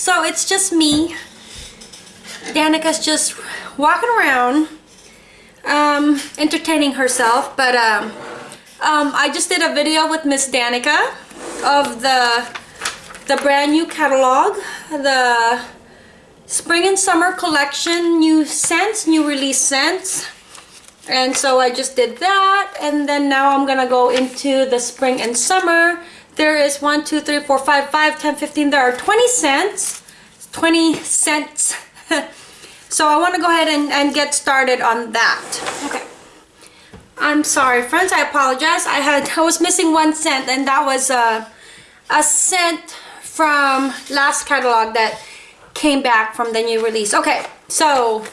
so it's just me. Danica's just walking around, um, entertaining herself, but um, um, I just did a video with Miss Danica of the the brand new catalog, the spring and summer collection, new scents, new release scents. And so I just did that, and then now I'm gonna go into the spring and summer. There is 1, 2, 3, 4, 5, 5, 10, 15, there are 20 scents. 20 scents. so I want to go ahead and, and get started on that. Okay. I'm sorry, friends. I apologize. I had I was missing one scent, and that was uh, a a scent from last catalog that came back from the new release. Okay, so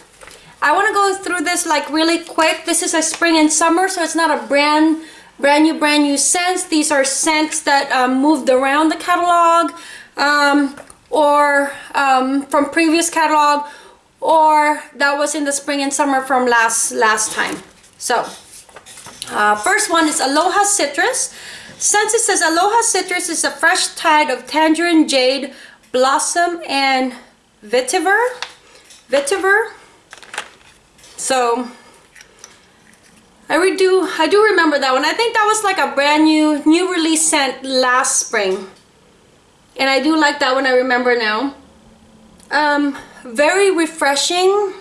I want to go through this like really quick. This is a spring and summer, so it's not a brand brand new brand new scents. These are scents that um, moved around the catalog um, or um, from previous catalog or that was in the spring and summer from last last time. So uh, first one is Aloha Citrus. Scentsy says Aloha Citrus is a fresh tide of tangerine, jade, blossom, and vetiver. Vetiver. So I do I do remember that one. I think that was like a brand new new release scent last spring. And I do like that one, I remember now. Um, very refreshing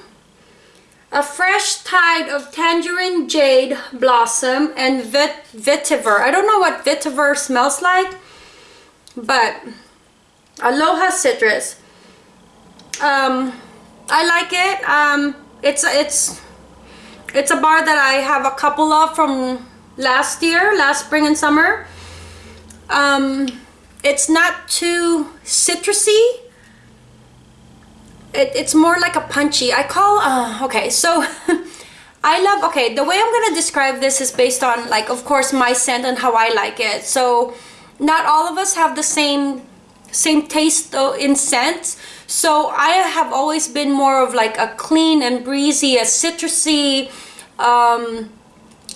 a fresh tide of tangerine jade blossom and vit vetiver. I don't know what vetiver smells like, but aloha citrus. Um, I like it. Um, it's it's it's a bar that I have a couple of from last year, last spring and summer. Um, it's not too citrusy. It, it's more like a punchy. I call uh, okay so I love okay the way I'm gonna describe this is based on like of course my scent and how I like it. So not all of us have the same same taste though in scent so I have always been more of like a clean and breezy a citrusy um,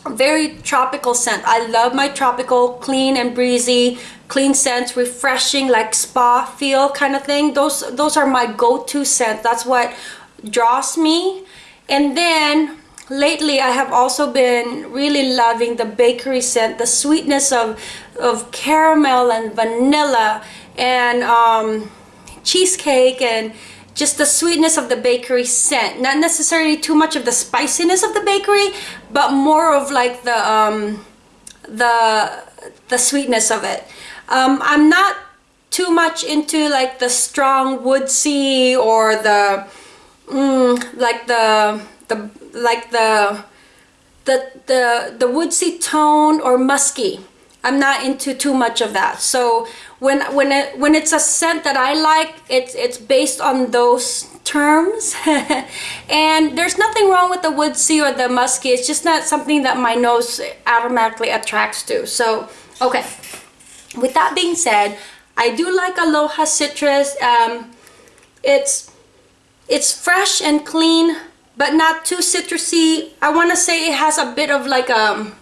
very tropical scent I love my tropical clean and breezy clean scents, refreshing, like spa feel kind of thing. Those, those are my go-to scent. That's what draws me. And then lately I have also been really loving the bakery scent, the sweetness of, of caramel and vanilla and um, cheesecake and just the sweetness of the bakery scent. Not necessarily too much of the spiciness of the bakery, but more of like the, um, the, the sweetness of it. Um, I'm not too much into like the strong woodsy or the mm, like the the like the the the the woodsy tone or musky. I'm not into too much of that. So when when it when it's a scent that I like, it's it's based on those terms. and there's nothing wrong with the woodsy or the musky. It's just not something that my nose automatically attracts to. So okay with that being said I do like Aloha Citrus um, it's it's fresh and clean but not too citrusy I want to say it has a bit of like a um,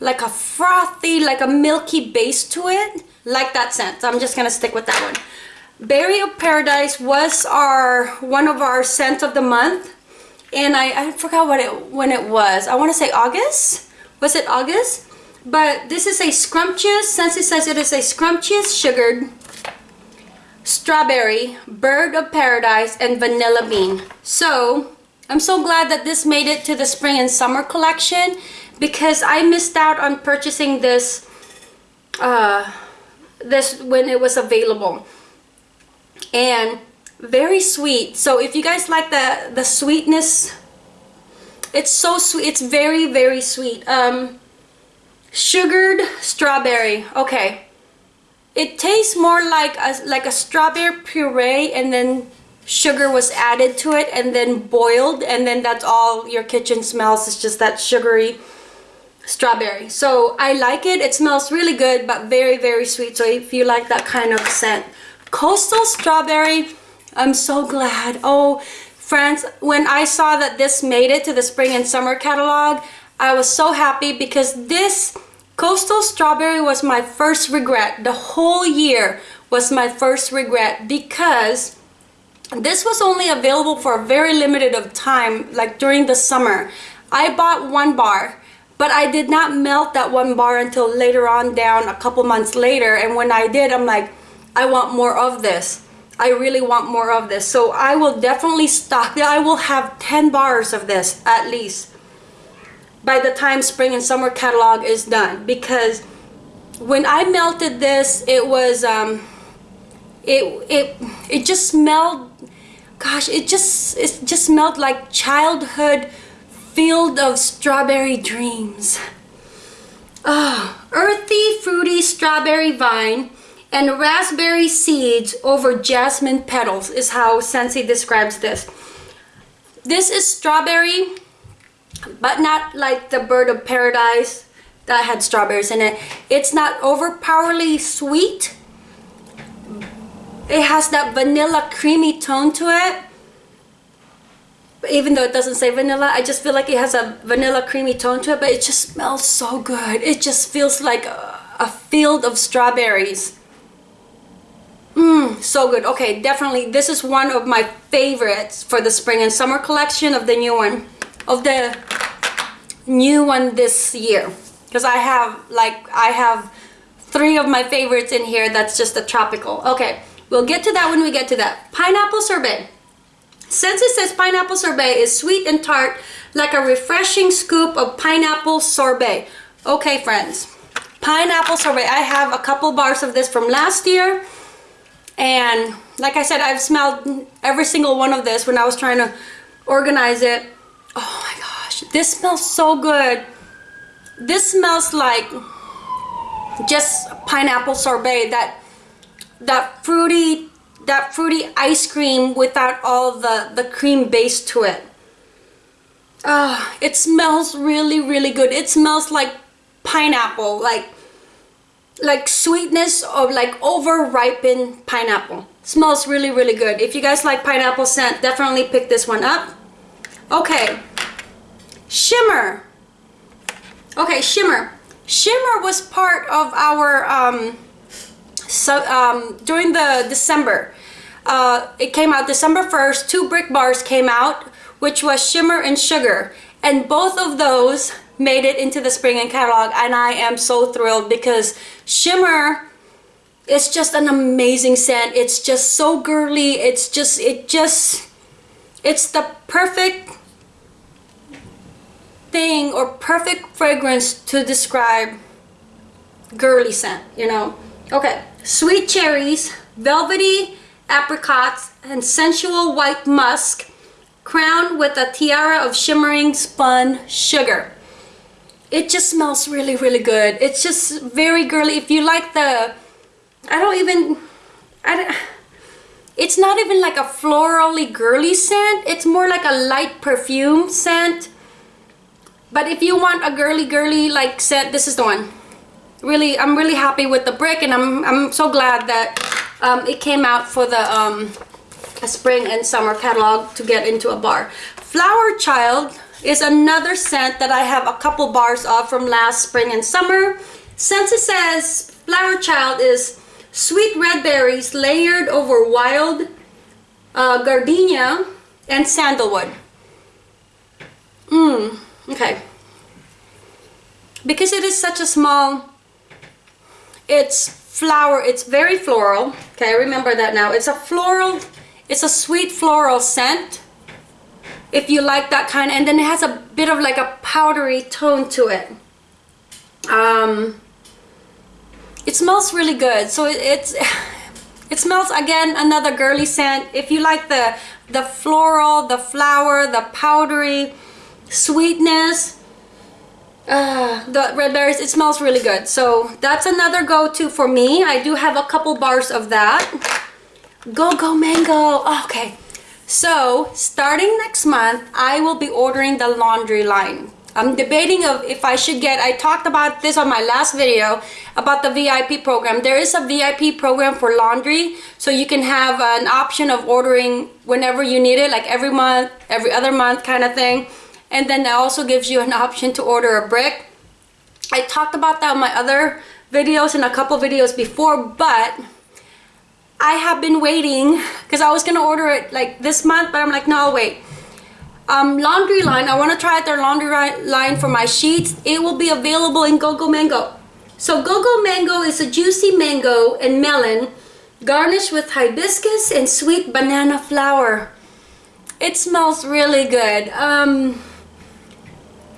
like a frothy like a milky base to it like that scent I'm just gonna stick with that one. Berry of Paradise was our one of our scents of the month and I, I forgot what it when it was. I want to say August? Was it August? But this is a scrumptious, Scentsy says it is a scrumptious sugared strawberry, bird of paradise, and vanilla bean. So, I'm so glad that this made it to the spring and summer collection because I missed out on purchasing this uh, this when it was available. And very sweet. So if you guys like the, the sweetness, it's so sweet. It's very, very sweet. Um, Sugared strawberry. Okay. It tastes more like a, like a strawberry puree and then sugar was added to it and then boiled and then that's all your kitchen smells. It's just that sugary strawberry. So I like it. It smells really good but very, very sweet. So if you like that kind of scent. Coastal strawberry. I'm so glad. Oh, friends, when I saw that this made it to the spring and summer catalog, I was so happy because this Coastal Strawberry was my first regret the whole year was my first regret because this was only available for a very limited of time like during the summer I bought one bar but I did not melt that one bar until later on down a couple months later. And when I did I'm like I want more of this. I really want more of this. So I will definitely stock that I will have 10 bars of this at least by the time spring and summer catalog is done. Because when I melted this it was um, it it it just smelled gosh it just it just smelled like childhood field of strawberry dreams. Ah oh, earthy fruity strawberry vine and raspberry seeds over jasmine petals is how Scentsy describes this. This is strawberry but not like the bird of paradise that had strawberries in it. It's not overpowerly sweet. It has that vanilla creamy tone to it even though it doesn't say vanilla I just feel like it has a vanilla creamy tone to it but it just smells so good it just feels like a, field of strawberries Mmm, so good. Okay, definitely this is one of my favorites for the spring and summer collection of the new one. Of the new one this year. Because I have like I have three of my favorites in here that's just a tropical. Okay, we'll get to that when we get to that. Pineapple sorbet. Scentsy says pineapple sorbet is sweet and tart like a refreshing scoop of pineapple sorbet. Okay friends, pineapple sorbet. I have a couple bars of this from last year and like I said I've smelled every single one of this when I was trying to organize it. Oh my gosh, this smells so good. This smells like just pineapple sorbet that that fruity that fruity ice cream without all the the cream base to it. Uh, it smells really really good. It smells like pineapple like like sweetness of like over ripened pineapple. Smells really really good. If you guys like pineapple scent definitely pick this one up. Okay. Shimmer. Okay shimmer. Shimmer was part of our, um, so, um, during the December. Uh, it came out December 1st, two brick bars came out, which was Shimmer and Sugar. And both of those made it into the spring and catalog and I am so thrilled because Shimmer is just an amazing scent. It's just so girly. It's just, it just, it's the perfect thing or perfect fragrance to describe girly scent, you know. Okay, sweet cherries, velvety apricots, and sensual white musk crowned with a tiara of shimmering spun sugar. It just smells really, really good. It's just very girly. If you like the, I don't even, I don't, it's not even like a florally girly scent. It's more like a light perfume scent but if you want a girly girly like scent, this is the one. Really, I'm really happy with the brick and I'm, I'm so glad that um, it came out for the um, spring and summer catalog to get into a bar. Flower Child is another scent that I have a couple bars of from last spring and summer. Scentsy says Flower Child is sweet red berries layered over wild uh, gardenia and sandalwood. Mmm. Okay. Because it is such a small, it's flower, it's very floral. Okay, remember that now. It's a floral, it's a sweet floral scent. If you like that kind, and then it has a bit of like a powdery tone to it. Um, it smells really good. So it, it's, it smells again another girly scent. If you like the the floral, the flower, the powdery, sweetness uh, the red berries it smells really good. So that's another go-to for me. I do have a couple bars of that. Go go mango. Okay. So starting next month I will be ordering the laundry line. I'm debating of if I should get I talked about this on my last video about the VIP program. There is a VIP program for laundry so you can have an option of ordering whenever you need it like every month every other month kind of thing and then that also gives you an option to order a brick I talked about that in my other videos and a couple videos before but I have been waiting because I was gonna order it like this month, but I'm like, no, I'll wait. Um, laundry line, I wanna try out their laundry line for my sheets. It will be available in Go-Go Mango. So Go-Go Mango is a juicy mango and melon garnished with hibiscus and sweet banana flower. It smells really good. Um,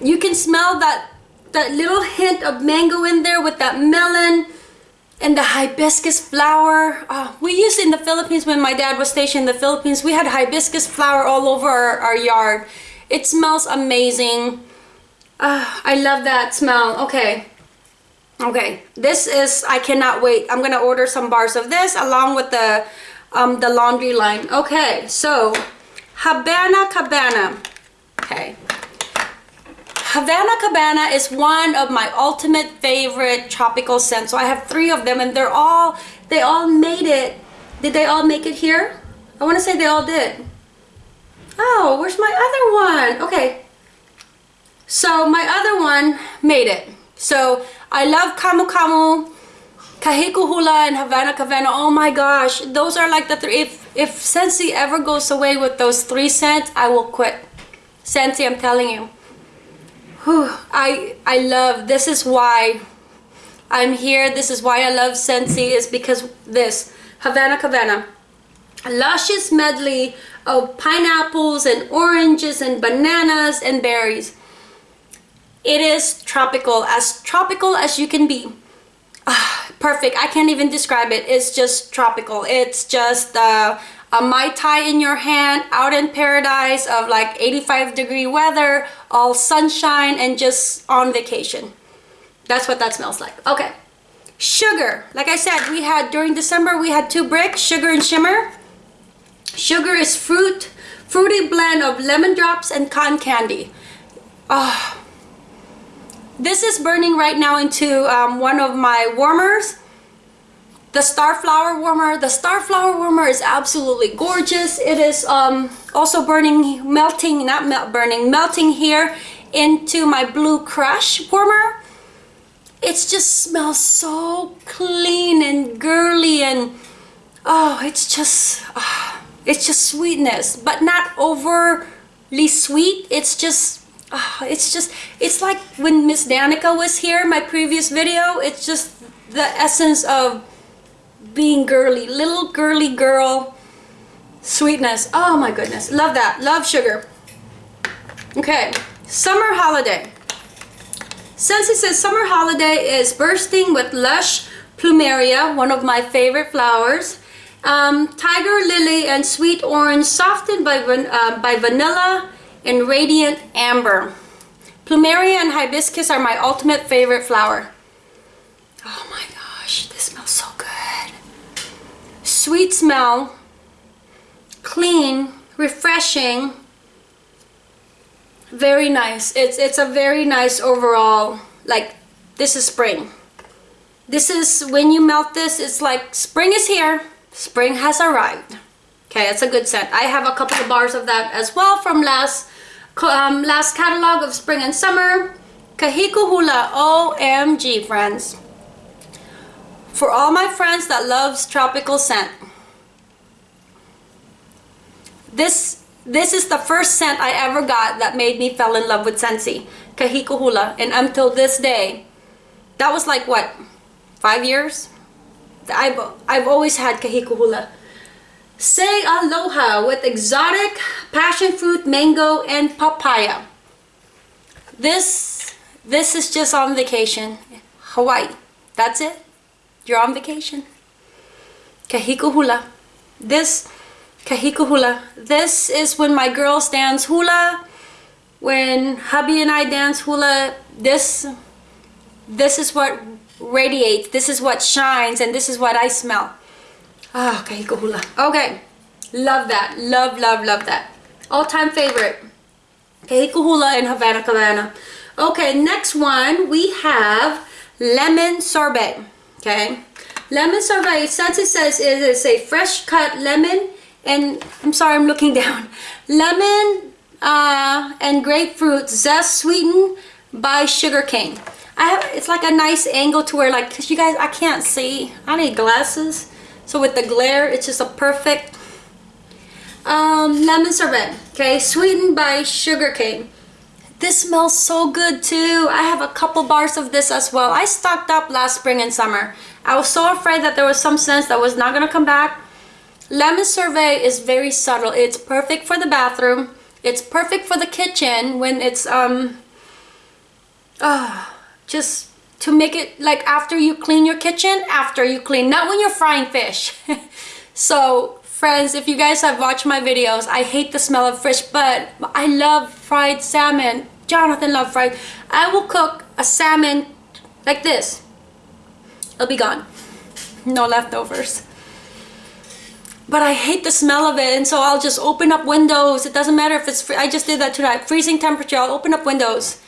you can smell that that little hint of mango in there with that melon and the hibiscus flower. Uh, we used in the Philippines when my dad was stationed in the Philippines. We had hibiscus flower all over our, our yard. It smells amazing. Uh, I love that smell. Okay. Okay, this is, I cannot wait. I'm gonna order some bars of this along with the, um, the laundry line. Okay, so Havana Cabana. Okay, Havana Cabana is one of my ultimate favorite tropical scents. So I have three of them and they're all, they all made it. Did they all make it here? I want to say they all did. Oh, where's my other one? Okay. So my other one made it. So I love Kamu Kamu, Kahiko Hula, and Havana Cabana. Oh my gosh. Those are like the three. If, if Scentsy ever goes away with those three scents, I will quit. Scentsy, I'm telling you. Whew, I I love this is why I'm here this is why I love Scentsy is because this Havana Cabana a luscious medley of pineapples and oranges and bananas and berries. It is tropical as tropical as you can be. Ah, perfect I can't even describe it it's just tropical it's just uh, a Mai Tai in your hand, out in paradise of like 85 degree weather, all sunshine and just on vacation. That's what that smells like. Okay. Sugar. Like I said, we had during December, we had two bricks, sugar and shimmer. Sugar is fruit, fruity blend of lemon drops and cotton candy. Oh, this is burning right now into um, one of my warmers the Starflower Warmer. The Starflower Warmer is absolutely gorgeous. It is um, also burning, melting, not melt burning, melting here into my Blue Crush Warmer. It just smells so clean and girly and oh, it's just, oh, it's just sweetness, but not overly sweet. It's just, oh, it's just, it's like when Miss Danica was here, my previous video, it's just the essence of being girly, little girly girl sweetness. Oh my goodness, love that, love sugar. Okay, summer holiday. Scentsy says summer holiday is bursting with lush plumeria, one of my favorite flowers. Um, tiger lily and sweet orange softened by, uh, by vanilla and radiant amber. Plumeria and hibiscus are my ultimate favorite flower. Oh my gosh, this smells so good sweet smell, clean, refreshing, very nice. It's, it's a very nice overall, like this is spring. This is, when you melt this, it's like spring is here, spring has arrived. Okay, it's a good scent. I have a couple of bars of that as well from last um, last catalog of spring and summer. Kahiko Hula, OMG friends for all my friends that loves tropical scent. This this is the first scent I ever got that made me fell in love with Scentsy, Kahiko Hula. And until this day, that was like what, five years? I've, I've always had Kahiko Hula. Say aloha with exotic passion fruit, mango, and papaya. This, this is just on vacation. Hawaii. That's it. You're on vacation. Kahiko hula. This, kahiko hula. This is when my girls dance hula. When hubby and I dance hula, this, this is what radiates. This is what shines and this is what I smell. Ah, oh, hula. Okay. Love that. Love, love, love that. All-time favorite. Kahiko hula and Havana Cabana. Okay, next one we have lemon sorbet okay? Lemon sorbet. Scentsy says it is a fresh cut lemon and I'm sorry I'm looking down. Lemon uh, and grapefruit zest sweetened by sugar cane. I have it's like a nice angle to where like cause you guys I can't see. I need glasses. So with the glare, it's just a perfect um, lemon sorbet. Okay, sweetened by sugar cane. This smells so good too. I have a couple bars of this as well. I stocked up last spring and summer. I was so afraid that there was some scent that was not gonna come back. Lemon Sorbet is very subtle. It's perfect for the bathroom. It's perfect for the kitchen when it's um uh, just to make it like after you clean your kitchen, after you clean, not when you're frying fish. so friends, if you guys have watched my videos, I hate the smell of fish, but I love fried salmon. Jonathan loves fried. I will cook a salmon like this. It'll be gone. No leftovers. But I hate the smell of it and so I'll just open up windows. It doesn't matter if it's I just did that tonight. Freezing temperature I'll open up windows.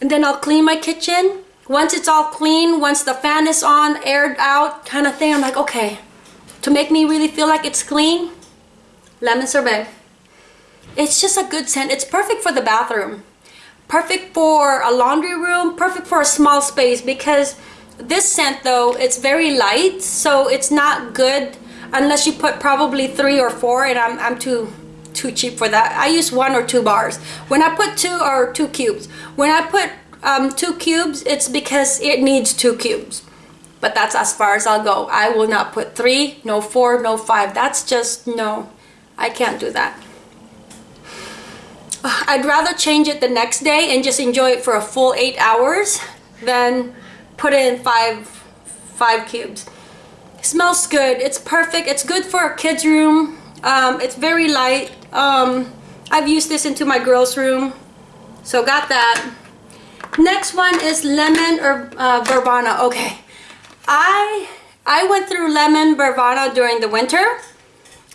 And then I'll clean my kitchen. Once it's all clean once the fan is on aired out kind of thing I'm like okay. To make me really feel like it's clean lemon sorbet. It's just a good scent. It's perfect for the bathroom perfect for a laundry room perfect for a small space because this scent though it's very light so it's not good unless you put probably three or four and I'm, I'm too too cheap for that. I use one or two bars. When I put two or two cubes. When I put um, two cubes it's because it needs two cubes. But that's as far as I'll go. I will not put three no four no five. That's just no I can't do that I'd rather change it the next day and just enjoy it for a full eight hours than put in five five cubes. Smells good. It's perfect. It's good for a kid's room. Um, it's very light. Um, I've used this into my girls room. So got that. Next one is lemon or uh, okay. I I went through lemon verbena during the winter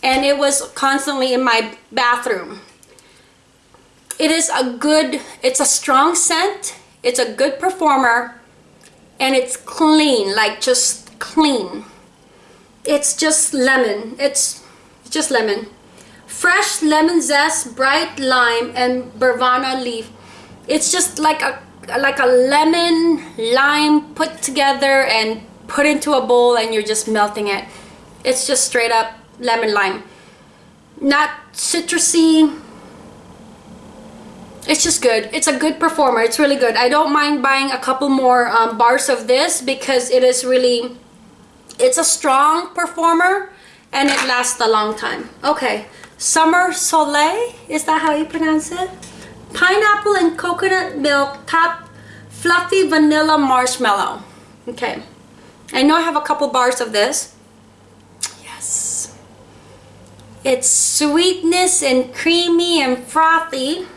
and it was constantly in my bathroom it is a good it's a strong scent it's a good performer and it's clean like just clean. It's just lemon it's just lemon. Fresh lemon zest bright lime and verbena leaf. It's just like a like a lemon lime put together and put into a bowl and you're just melting it. It's just straight up lemon lime. Not citrusy it's just good it's a good performer it's really good I don't mind buying a couple more um, bars of this because it is really it's a strong performer and it lasts a long time. Okay, Summer Soleil, is that how you pronounce it? Pineapple and coconut milk top fluffy vanilla marshmallow. Okay, I know I have a couple bars of this. Yes. It's sweetness and creamy and frothy.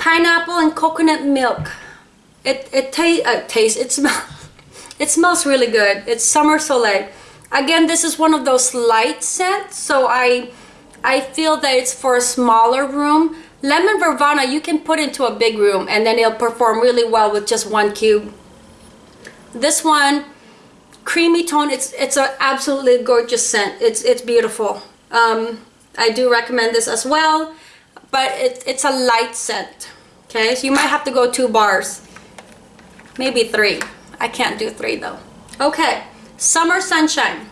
Pineapple and coconut milk. It, it, ta uh, tastes, it smells it smells really good. It's Summer Soleil. Again, this is one of those light scents, so I, I feel that it's for a smaller room. Lemon Verbena you can put into a big room and then it'll perform really well with just one cube. This one, creamy tone, it's it's an absolutely gorgeous scent. It's, it's beautiful. Um, I do recommend this as well, but it, it's a light scent. Okay, so you might have to go two bars, maybe three. I can't do three though. Okay, Summer Sunshine.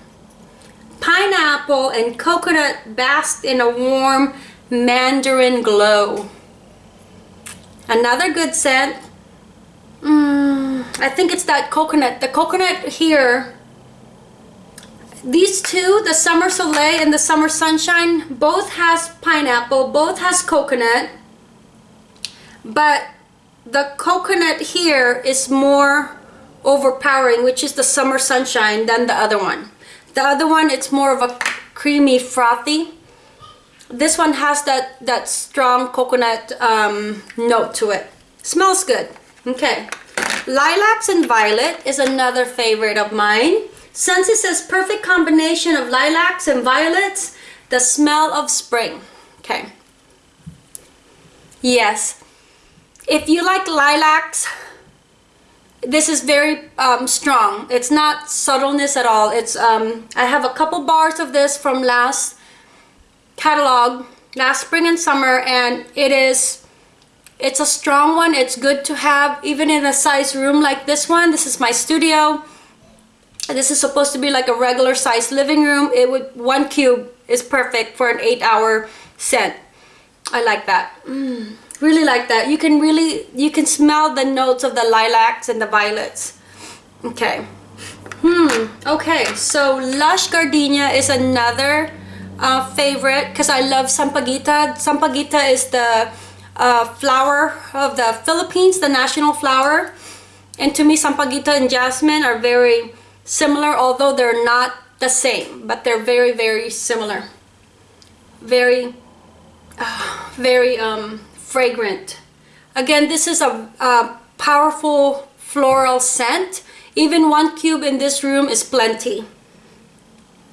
Pineapple and coconut basked in a warm mandarin glow. Another good scent. Mm, I think it's that coconut. The coconut here, these two, the Summer Soleil and the Summer Sunshine, both has pineapple, both has coconut. But the coconut here is more overpowering, which is the Summer Sunshine, than the other one. The other one, it's more of a creamy, frothy. This one has that, that strong coconut um, note to it. Smells good. Okay. Lilacs and Violet is another favorite of mine. Scentsy says perfect combination of lilacs and violets, the smell of spring. Okay. Yes. If you like lilacs, this is very um, strong. It's not subtleness at all. It's um, I have a couple bars of this from last catalog, last spring and summer, and it is it's a strong one. It's good to have even in a size room like this one. This is my studio. This is supposed to be like a regular size living room. It would one cube is perfect for an eight hour scent i like that. Mm, really like that. You can really you can smell the notes of the lilacs and the violets. Okay. Hmm okay. So lush gardenia is another uh, favorite because i love sampaguita. Sampaguita is the uh, flower of the philippines the national flower. And to me sampaguita and jasmine are very similar although they're not the same but they're very very similar. Very uh, very um, fragrant. Again this is a, a powerful floral scent. Even one cube in this room is plenty.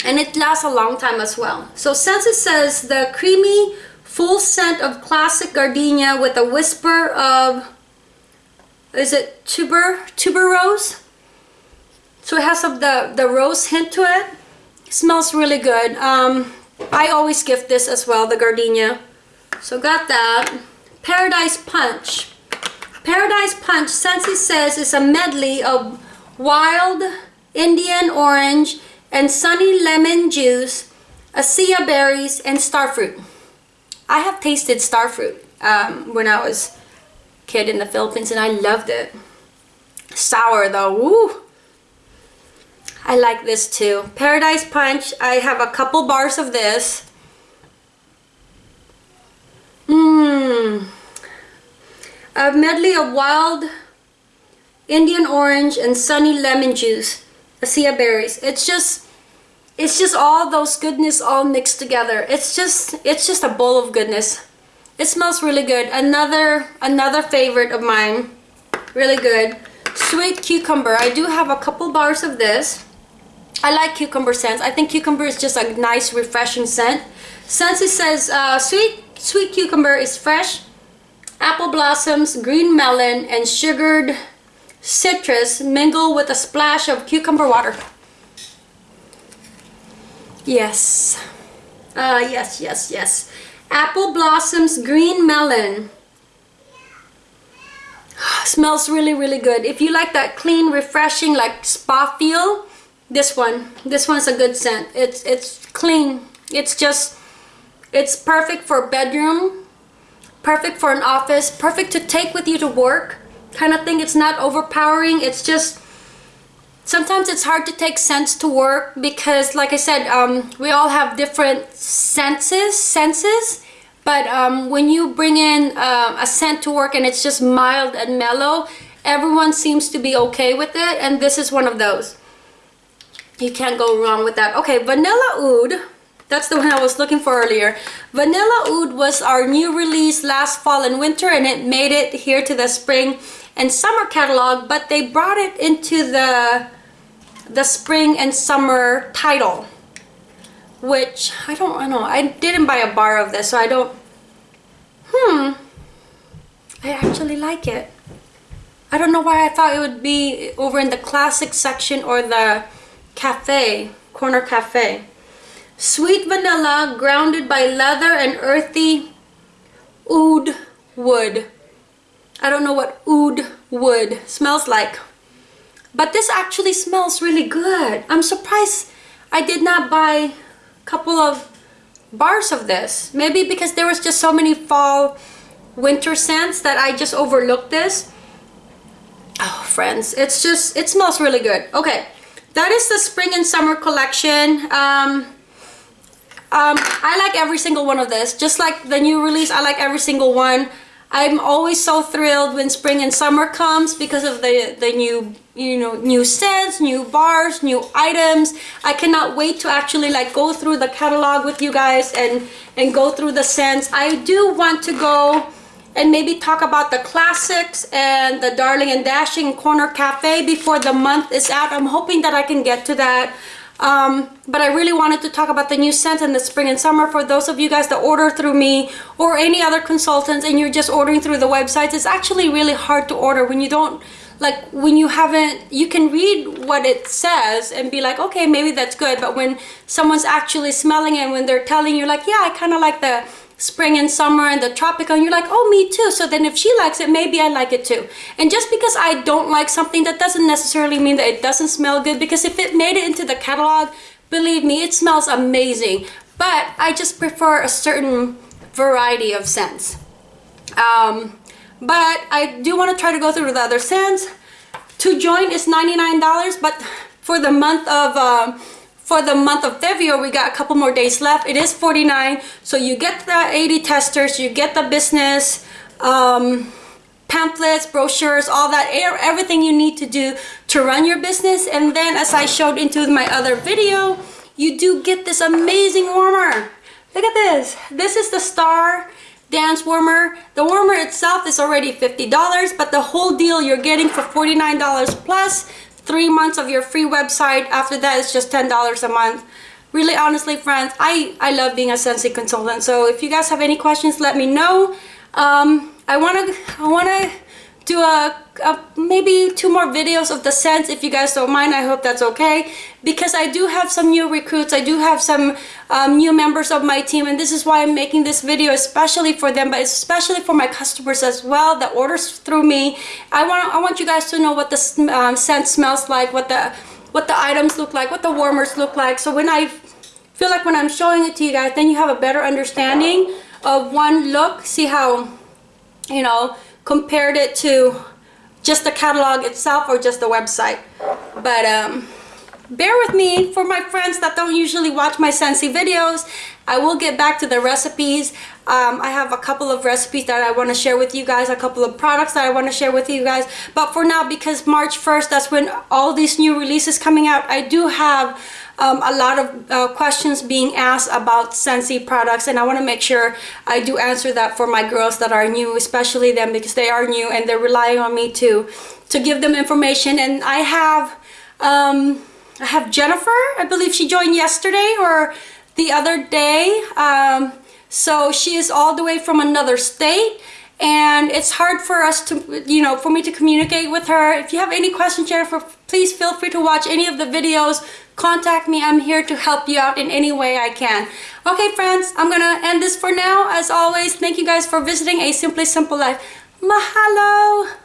And it lasts a long time as well. So Scentsy says the creamy full scent of classic gardenia with a whisper of is it tuber tuberose so it has some the, the rose hint to it. Smells really good. Um, I always gift this as well, the gardenia. So got that. Paradise Punch. Paradise Punch, Scentsy says, is a medley of wild Indian orange and sunny lemon juice, acai berries, and starfruit. I have tasted starfruit um, when I was kid in the Philippines and I loved it. Sour though, woo! I like this too. Paradise Punch, I have a couple bars of this. Mmm. A medley of wild Indian orange and sunny lemon juice. Acai berries. It's just, it's just all those goodness all mixed together. It's just, it's just a bowl of goodness. It smells really good. Another, another favorite of mine. Really good. Sweet cucumber. I do have a couple bars of this. I like cucumber scents. I think cucumber is just a nice refreshing scent. It says uh, sweet, sweet cucumber is fresh, apple blossoms, green melon, and sugared citrus mingle with a splash of cucumber water. Yes. Uh, yes, yes, yes. Apple blossoms, green melon. Smells really, really good. If you like that clean, refreshing, like spa feel, this one. This one's a good scent. It's it's clean. It's just it's perfect for a bedroom perfect for an office perfect to take with you to work kind of thing. It's not overpowering. It's just sometimes it's hard to take scents to work because like I said um, we all have different senses senses. But um, when you bring in uh, a scent to work and it's just mild and mellow everyone seems to be okay with it. And this is one of those you can't go wrong with that. Okay vanilla oud that's the one I was looking for earlier. Vanilla oud was our new release last fall and winter and it made it here to the spring and summer catalog but they brought it into the the spring and summer title which I don't I know I didn't buy a bar of this so I don't hmm I actually like it. I don't know why I thought it would be over in the classic section or the cafe, corner cafe. Sweet vanilla grounded by leather and earthy oud wood. I don't know what oud wood smells like. But this actually smells really good. I'm surprised I did not buy a couple of bars of this. Maybe because there was just so many fall winter scents that I just overlooked this. Oh, friends, it's just, it smells really good. Okay, that is the spring and summer collection. Um, um, I like every single one of this. Just like the new release I like every single one. I'm always so thrilled when spring and summer comes because of the the new you know new scents new bars new items. I cannot wait to actually like go through the catalog with you guys and and go through the scents. I do want to go and maybe talk about the classics and the Darling and Dashing Corner Cafe before the month is out. I'm hoping that I can get to that. Um, but I really wanted to talk about the new scents in the spring and summer for those of you guys that order through me or any other consultants and you're just ordering through the websites. It's actually really hard to order when you don't like when you haven't you can read what it says and be like okay maybe that's good but when someone's actually smelling it and when they're telling you like yeah I kind of like the spring and summer and the tropical and you're like oh me too. So then if she likes it maybe I like it too. And just because I don't like something that doesn't necessarily mean that it doesn't smell good because if it made it into the catalog believe me it smells amazing. But I just prefer a certain variety of scents. Um, but I do want to try to go through the other scents. To join is $99 but for the month of uh, for the month of February we got a couple more days left. It is 49 so you get the 80 testers you get the business um, pamphlets brochures all that everything you need to do to run your business. And then as I showed into my other video you do get this amazing warmer. Look at this. This is the star dance warmer. The warmer itself is already $50 but the whole deal you're getting for $49 plus three months of your free website. After that it's just $10 a month. Really honestly friends I I love being a Scentsy consultant. So if you guys have any questions let me know. Um, I want to I want to do a, a, maybe two more videos of the scents if you guys don't mind. I hope that's okay. Because I do have some new recruits. I do have some um, new members of my team and this is why I'm making this video especially for them but especially for my customers as well that orders through me. I want I want you guys to know what the um, scent smells like what the what the items look like what the warmers look like. So when I feel like when I'm showing it to you guys then you have a better understanding of one look see how you know compared it to just the catalog itself or just the website. But um, bear with me for my friends that don't usually watch my Scentsy videos. I will get back to the recipes. Um, I have a couple of recipes that I want to share with you guys, a couple of products that I want to share with you guys. But for now, because March 1st, that's when all these new releases coming out, I do have um, a lot of uh, questions being asked about Scentsy products and I want to make sure I do answer that for my girls that are new, especially them because they are new and they're relying on me to, to give them information. And I have, um, I have Jennifer, I believe she joined yesterday or the other day. Um, so she is all the way from another state and it's hard for us to you know for me to communicate with her. If you have any questions Jennifer please feel free to watch any of the videos. Contact me. I'm here to help you out in any way I can. Okay friends I'm gonna end this for now. As always thank you guys for visiting a simply simple life. Mahalo